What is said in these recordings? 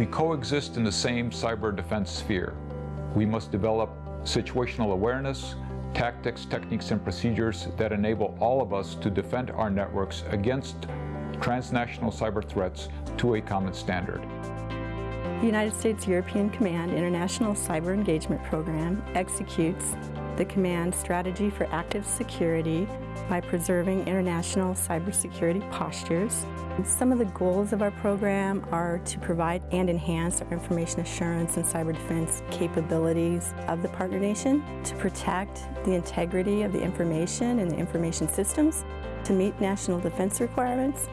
We coexist in the same cyber defense sphere. We must develop situational awareness, tactics, techniques, and procedures that enable all of us to defend our networks against transnational cyber threats to a common standard. The United States European Command International Cyber Engagement Program executes the command strategy for active security by preserving international cybersecurity postures. Some of the goals of our program are to provide and enhance our information assurance and cyber defense capabilities of the partner nation, to protect the integrity of the information and the information systems, to meet national defense requirements,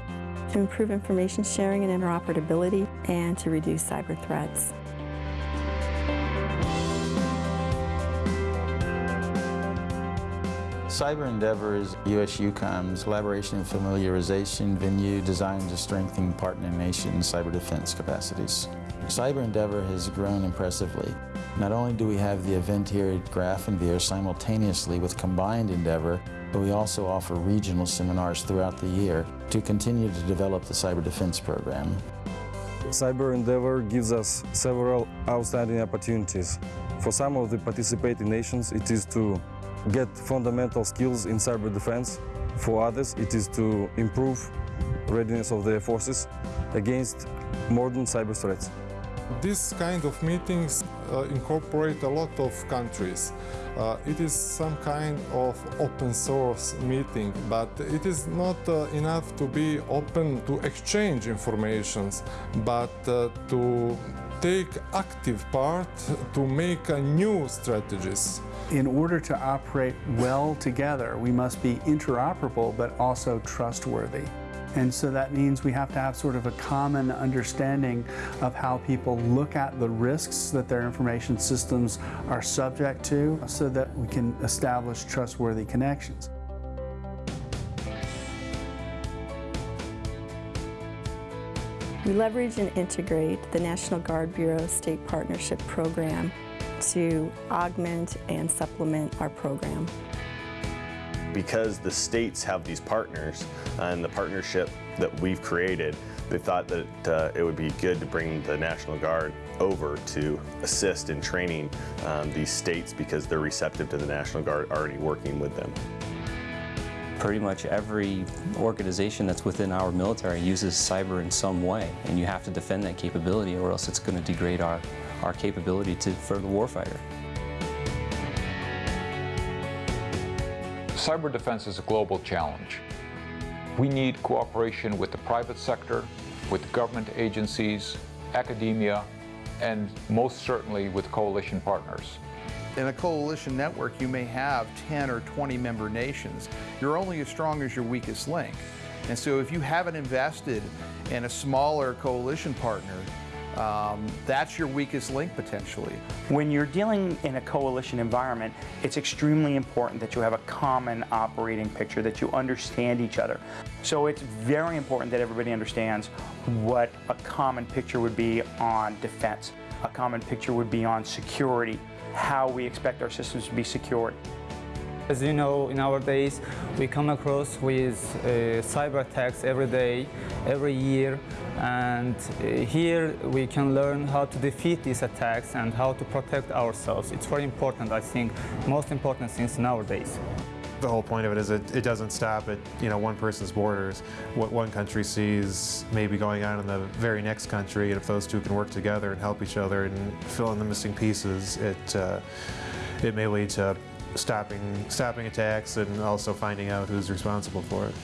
to improve information sharing and interoperability, and to reduce cyber threats. Cyber Endeavor is US EUCOM's collaboration and familiarization venue designed to strengthen partner nation cyber defense capacities. Cyber Endeavor has grown impressively. Not only do we have the event here at Grafenwehr simultaneously with combined Endeavor, but we also offer regional seminars throughout the year to continue to develop the cyber defense program. Cyber Endeavor gives us several outstanding opportunities. For some of the participating nations, it is to get fundamental skills in cyber defense. For others, it is to improve readiness of their forces against modern cyber threats. This kind of meetings uh, incorporate a lot of countries. Uh, it is some kind of open source meeting, but it is not uh, enough to be open to exchange informations, but uh, to take active part to make new strategies. In order to operate well together, we must be interoperable but also trustworthy. And so that means we have to have sort of a common understanding of how people look at the risks that their information systems are subject to so that we can establish trustworthy connections. We leverage and integrate the National Guard Bureau State Partnership Program to augment and supplement our program. Because the states have these partners and the partnership that we've created, they thought that uh, it would be good to bring the National Guard over to assist in training um, these states because they're receptive to the National Guard already working with them. Pretty much every organization that's within our military uses cyber in some way, and you have to defend that capability or else it's going to degrade our, our capability to, for the warfighter. Cyber defense is a global challenge. We need cooperation with the private sector, with government agencies, academia, and most certainly with coalition partners. In a coalition network, you may have 10 or 20 member nations. You're only as strong as your weakest link. And so if you haven't invested in a smaller coalition partner, um, that's your weakest link potentially. When you're dealing in a coalition environment, it's extremely important that you have a common operating picture, that you understand each other. So it's very important that everybody understands what a common picture would be on defense. A common picture would be on security, how we expect our systems to be secured. As you know, in our days, we come across with uh, cyber attacks every day, every year, and uh, here we can learn how to defeat these attacks and how to protect ourselves. It's very important, I think, most important since nowadays. The whole point of it is it, it doesn't stop at you know one person's borders. What one country sees may be going on in the very next country, and if those two can work together and help each other and fill in the missing pieces, it uh, it may lead to stopping stopping attacks and also finding out who's responsible for it.